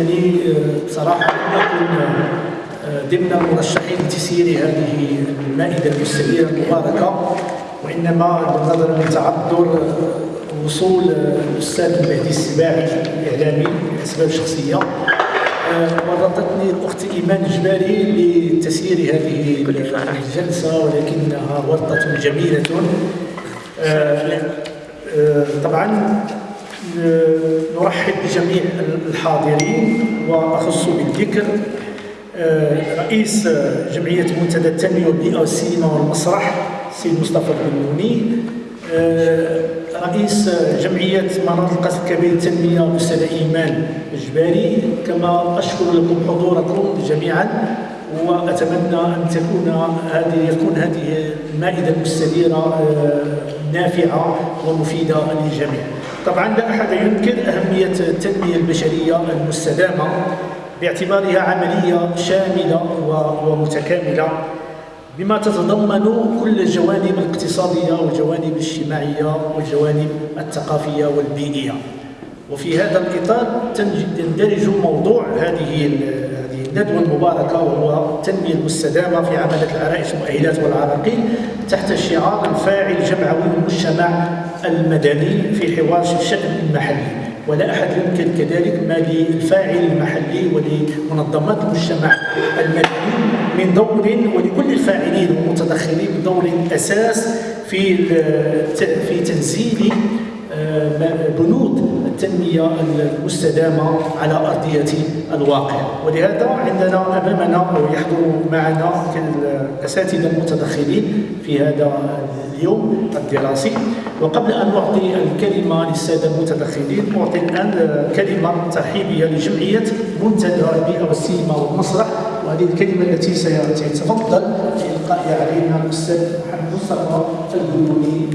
يعني بصراحة لم ضمن المرشحين لتسيير هذه المائدة المستديرة المباركة وإنما نظرا لتعذر وصول الأستاذ المهدي السباعي الإعلامي لأسباب شخصية. ورطتني الأخت إيمان جبالي لتسيير هذه الجلسة ولكنها ورطة جميلة. طبعا نرحب بجميع الحاضرين وأخص بالذكر رئيس جمعية منتدى التنمية والبيئة والسينما والمسرح السيد مصطفى البنوني رئيس جمعية مناطق الكبير التنمية الأستاذ إيمان الجباري كما أشكر لكم حضوركم جميعا وأتمنى أن تكون هذه يكون هذه المائدة المستديرة نافعة ومفيدة للجميع. طبعا لا أحد ينكر أهمية التنمية البشرية المستدامة باعتبارها عملية شاملة ومتكاملة بما تتضمن كل الجوانب الاقتصادية والجوانب الاجتماعية والجوانب الثقافية والبيئية. وفي هذا الإطار يندرج موضوع هذه هذه الندوة المباركة وهو التنمية المستدامة في عملة العرائس المؤهلات والعراقيل تحت شعار الفاعل جمعوي المجتمع المدني في حوار الشأن المحلي. ولا أحد ينكر كذلك ما للفاعل المحلي ولمنظمات المجتمع المدني من دور ولكل الفاعلين والمتدخلين من دور أساس في في تنزيل بنود التنمية المستدامة على أرضية الواقع. ولهذا عندنا أمامنا يحضر معنا الأساتذة المتدخلين في هذا اليوم الدراسي. وقبل أن أعطي الكلمة للسادة المتدخلين أعطي الآن كلمة ترحيبية لجمعية منتدى البيئة والسينما والمسرح. وهذه الكلمة التي سيتفضل بإلقائها علينا الأستاذ محمد مصطفى البنوني